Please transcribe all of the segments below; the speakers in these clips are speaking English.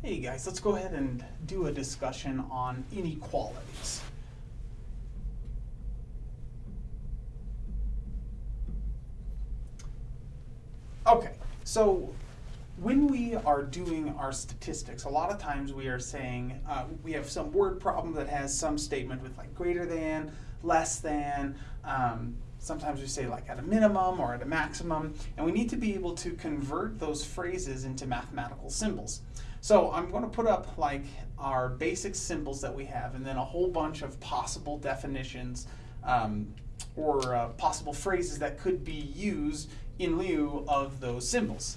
Hey guys, let's go ahead and do a discussion on inequalities. Okay, so when we are doing our statistics, a lot of times we are saying uh, we have some word problem that has some statement with like greater than, less than. Um, sometimes we say like at a minimum or at a maximum, and we need to be able to convert those phrases into mathematical symbols. So I'm going to put up like our basic symbols that we have, and then a whole bunch of possible definitions um, or uh, possible phrases that could be used in lieu of those symbols.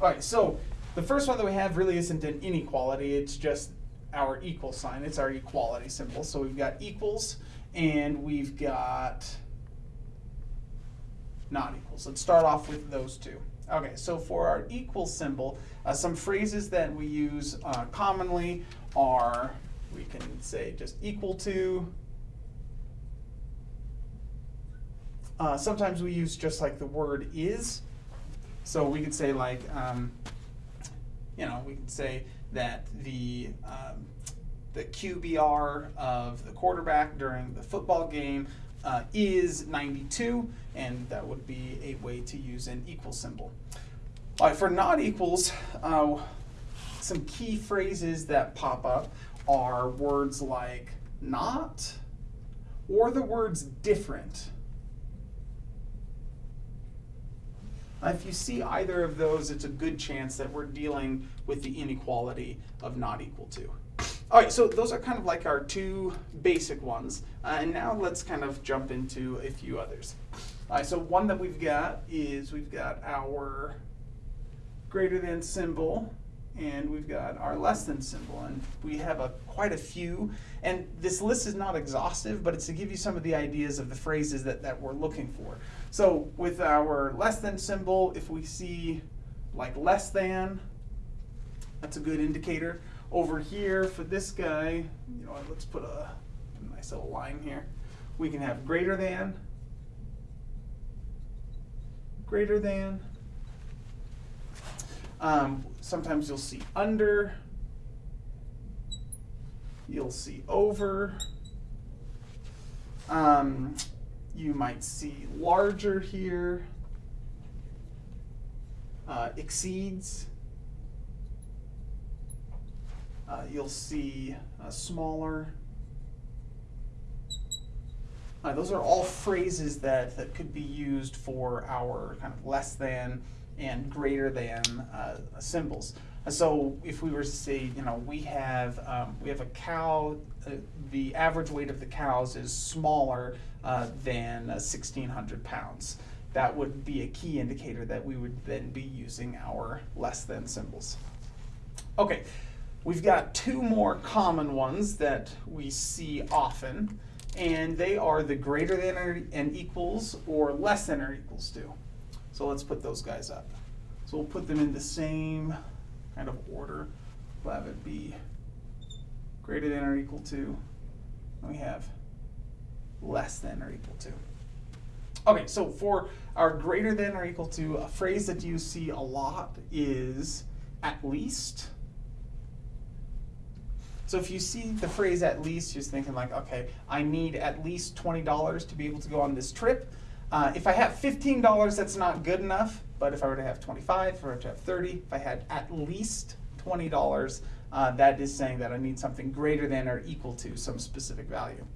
All right, so the first one that we have really isn't an inequality, it's just our equal sign. It's our equality symbol. So we've got equals and we've got not equals. Let's start off with those two. Okay, so for our equal symbol, uh, some phrases that we use uh, commonly are, we can say just equal to. Uh, sometimes we use just like the word is. So we could say like, um, you know, we could say that the um, the QBR of the quarterback during the football game uh, is 92, and that would be a way to use an equal symbol. All right, for not equals, uh, some key phrases that pop up are words like not or the words different. If you see either of those, it's a good chance that we're dealing with the inequality of not equal to. All right, so those are kind of like our two basic ones. Uh, and now let's kind of jump into a few others. All right, so one that we've got is we've got our greater than symbol and we've got our less than symbol and we have a quite a few and this list is not exhaustive but it's to give you some of the ideas of the phrases that, that we're looking for so with our less than symbol if we see like less than that's a good indicator over here for this guy. You know let's put a, nice little line here. We can have greater than greater than. Um, sometimes you'll see under, you'll see over. Um, you might see larger here, uh, exceeds. Uh, you'll see uh, smaller. Uh, those are all phrases that, that could be used for our kind of less than and greater than uh, symbols. So if we were to say, you know, we have um, we have a cow, uh, the average weight of the cows is smaller uh, than 1,600 pounds. That would be a key indicator that we would then be using our less than symbols. Okay, we've got two more common ones that we see often, and they are the greater than or and equals or less than or equals to. So let's put those guys up. So we'll put them in the same kind of order. We'll have it be greater than or equal to, and we have less than or equal to. Okay, so for our greater than or equal to, a phrase that you see a lot is at least. So if you see the phrase at least, you're thinking like, okay, I need at least $20 to be able to go on this trip. Uh, if I have $15, that's not good enough, but if I were to have 25, if I were to have 30, if I had at least $20, uh, that is saying that I need something greater than or equal to some specific value.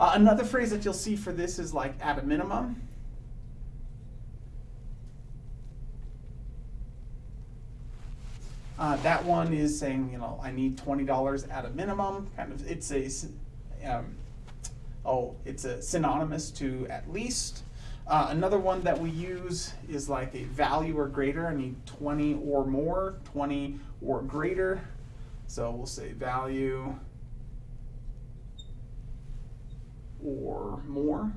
Uh, another phrase that you'll see for this is like at a minimum. Uh, that one is saying, you know, I need $20 at a minimum. Kind of, it's a, um, oh, it's a synonymous to at least. Uh, another one that we use is like a value or greater. I need 20 or more, 20 or greater. So we'll say value or more.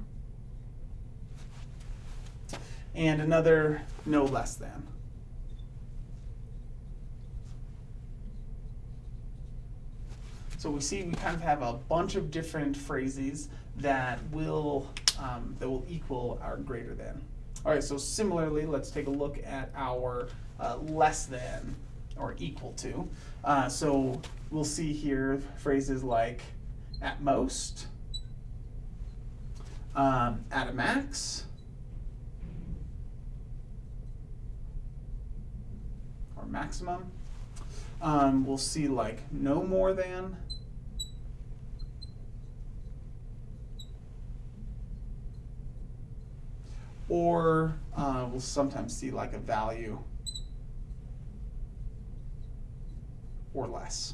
And another no less than. So we see we kind of have a bunch of different phrases that will um, that will equal our greater than. All right, so similarly, let's take a look at our uh, less than or equal to. Uh, so we'll see here phrases like at most, um, at a max, or maximum. Um, we'll see like no more than, or uh, we'll sometimes see like a value or less.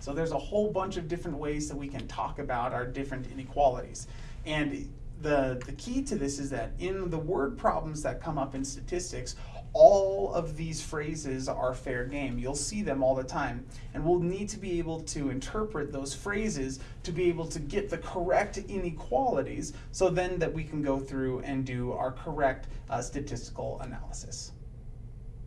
So there's a whole bunch of different ways that we can talk about our different inequalities. And the, the key to this is that in the word problems that come up in statistics, all of these phrases are fair game. You'll see them all the time. And we'll need to be able to interpret those phrases to be able to get the correct inequalities so then that we can go through and do our correct uh, statistical analysis.